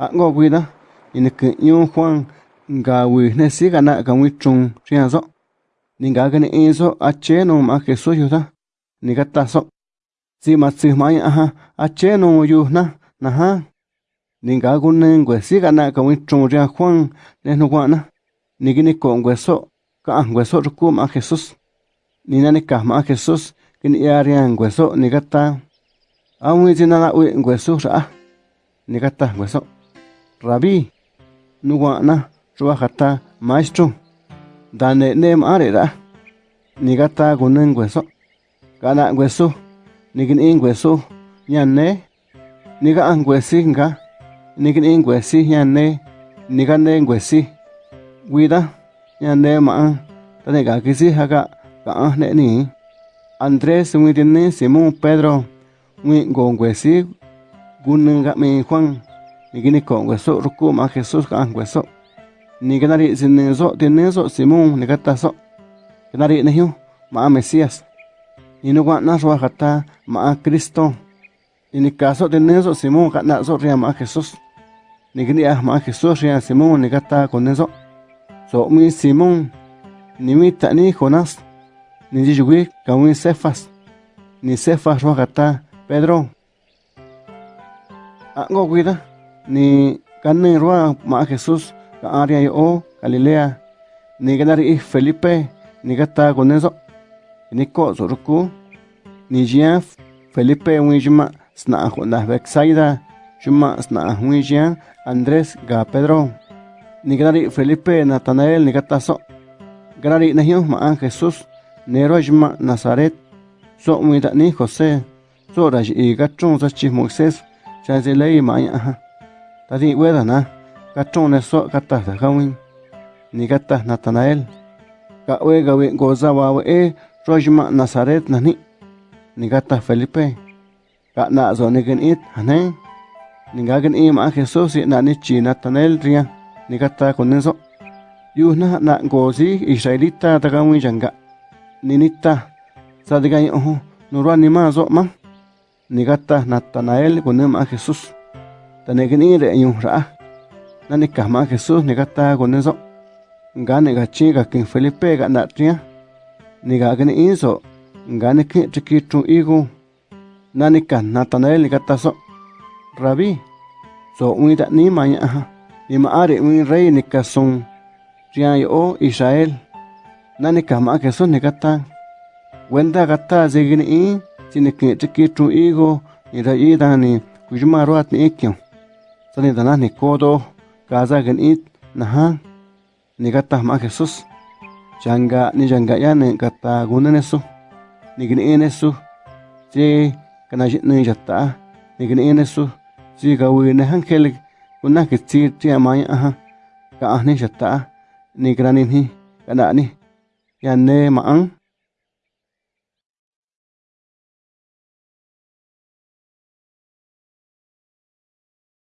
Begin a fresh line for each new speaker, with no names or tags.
ango guida in ke yu huan nga wi ne si ga na ga wi chung chia zo. Ni ga ga ne e zo no ma ke so yu da si ma si ma ya ha a che no yu na na ha. Ni ga gu si ga na ga wi chung ria huan ne no wa na. Ni ge ne ko ngue so ka ngue so ru ku ma jesus ni na ne ka ma jesus ke ni ya ria ngue so ni ga ta. A wi wi ngue ra ni ta ngue Rabí, nuguana, ruajata, maestro, dane nem arera, nigata gunen hueso, gana hueso, nigin in hueso, ñane, niga an huesi nga, nigin in huesi ñane, niga ne huesi, guida, ñane ma, tane ga kisi haga, ga ne ni, Andrés, mwitini, Simón, Pedro, mwi go huesi, gunen ga mi Juan, Nigini con hueso, rucuma, Jesús can hueso. Niganari sin nenzo, tienenzo, Simón, negatazo. Ganari nehiu, ma Mesías. Y no guan nas ma Cristo. Ni caso tienenzo, Simón, ganazo, ria ma Jesús. Nigini ah ma Jesús, ria Simón, negata con. So mi Simón, ni mi tani Jonás, ni yigui, kawin cefas. Ni cefas rojata, Pedro. Ango cuida ni kanne roa ma Jesús ka aria yo Galilea. Ni ganari Felipe ni gata con eso ni ko ni jia Felipe wijma sna hona Bexaida. Juma sna wijia Andrés ga Pedro. Ni ganari Felipe Natanael ni gata so. Ganari na hiyo ma Jesús nero juma Nazaret. So mi ni José. So ra ji ga chung sa chi Moisés. Ma ya ta di weda na, ka chung ne so, ka ta ta gawin. Ni ka ta Natanael. Ka we ga we go za wa we rojma Nazaret na ni ni ka ta Felipe. Ka na zo ni gen it, hane. Ni ga gen im a Jesus na ni chi Natanael ria. Ni ka ta con eso yu na na go si Israelita ta ga wi janga ni nita. Sa de ga yo no ro ni ma zo ma. Ni ka ta Natanael con em a Jesus ta ne gni re yu ra na ni ka Jesus ni gata con eso nga ne ga chi ga kin Felipe ga na tria ni ga gni inso nga ne ki triki tru igu na ni ka Natanael ni gata so Rabí so ui da ni ma ya ha ni ma are ui rey ni ka son yo Israel. Na ni ka Jesus ni gata wenda gata ze gni i si ni ki triki tru igu ni ra i da ni kujuma roat ni ikyo sani dana ni kodo gaza gan it naha ni gata ma Jesus janga ni janga ya ni gata gunan esu ni gini en esu si kana jit ni jata ni gini en esu si gawi ni hankel kunna ke ti ti amaya aha. Ka ahni jata ni grani ni kana ni. Ya ne ma